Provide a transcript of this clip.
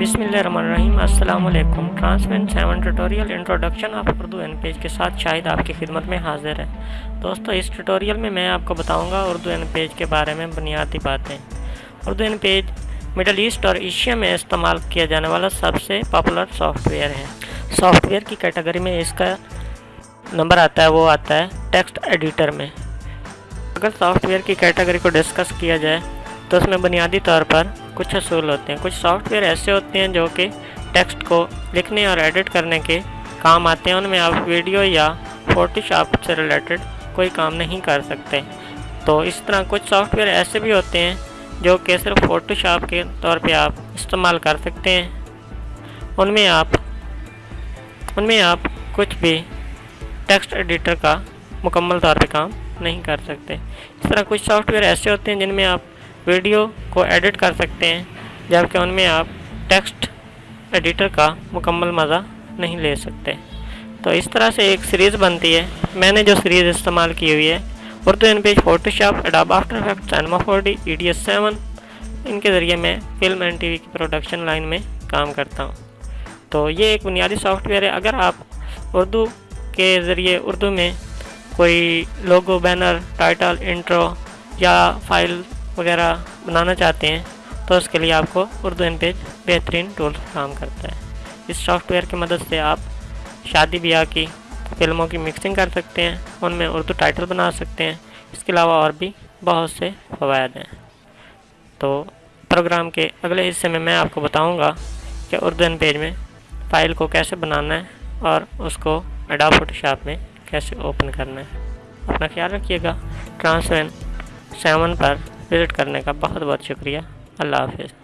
بسم اللہ الرحمن الرحیم۔ السلام علیکم۔ ٹرانسمین seven tutorial introduction of Urdu InPage کے ساتھ شاہد آپ کی خدمت میں حاضر ہے۔ دوستو، اس ٹیوٹوریل میں میں آپ کو بتاؤں گا اردو این پیج کے بارے میں بنیادی باتیں۔ Urdu InPage middle asset اور ایشیا میں استعمال کیا جانے والا سب سے پاپولر سافٹ ویئر ہے۔ سافٹ ویئر کی کیٹیگری میں اس کا نمبر آتا ہے، وہ آتا ہے ٹیکسٹ ایڈیٹر میں۔ اگر سافٹ ویئر کی کیٹیگری کو ڈسکس کیا جائے تو اس میں بنیادی طور پر کچھ اصول ہوتے ہیں، کچھ سافٹ ویئر ایسے ہوتے ہیں جو کہ ٹیکسٹ کو لکھنے اور ایڈٹ کرنے کے کام آتے ہیں۔ ان میں آپ ویڈیو یا فوٹو شاپ سے ریلیٹڈ کوئی کام نہیں کر سکتے۔ تو اس طرح کچھ سافٹ ویئر ایسے بھی ہوتے ہیں جو کہ صرف فوٹو شاپ کے طور پہ آپ استعمال کر سکتے ہیں۔ ان میں آپ، ان میں آپ کچھ بھی ٹیکسٹ ایڈیٹر کا مکمل طور پہ کام نہیں کر سکتے۔ اس طرح کچھ سافٹ ویئر ایسے ہوتے ہیں جن میں آپ ویڈیو کو ایڈٹ کر سکتے ہیں، جبکہ ان میں آپ ٹیکسٹ ایڈیٹر کا مکمل مزہ نہیں لے سکتے۔ تو اس طرح سے ایک سیریز بنتی ہے۔ میں نے جو سیریز استعمال کی ہوئی ہے، Urdu InPage Photoshop Adobe after effect Cinema four D E D S seven ان کے ذریعے میں فلم اینڈ ٹی وی کی پروڈکشن لائن میں کام کرتا ہوں۔ تو یہ ایک بنیادی سافٹ ویئر ہے۔ اگر آپ اردو کے ذریعے اردو میں کوئی لوگو بینر ٹائٹل انٹرو یا فائل وغیرہ بنانا چاہتے ہیں، تو اس کے لیے آپ کو اردو ان پیج بہترین ٹول کام کرتا ہے۔ اس سافٹ ویئر کی مدد سے آپ شادی بیاہ کی، فلموں کی مکسنگ کر سکتے ہیں، ان میں اردو ٹائٹل بنا سکتے ہیں۔ اس کے علاوہ اور بھی بہت سے فوائد ہیں۔ تو پروگرام کے اگلے حصے میں میں آپ کو بتاؤں گا کہ اردو ان پیج میں فائل کو کیسے بنانا ہے اور اس کو ایڈا فوٹو شاپ میں کیسے اوپن کرنا ہے۔ اپنا خیال رکھیے گا۔ ٹرانسوین سیون پر وزٹ کرنے کا بہت بہت شکریہ۔ اللہ حافظ۔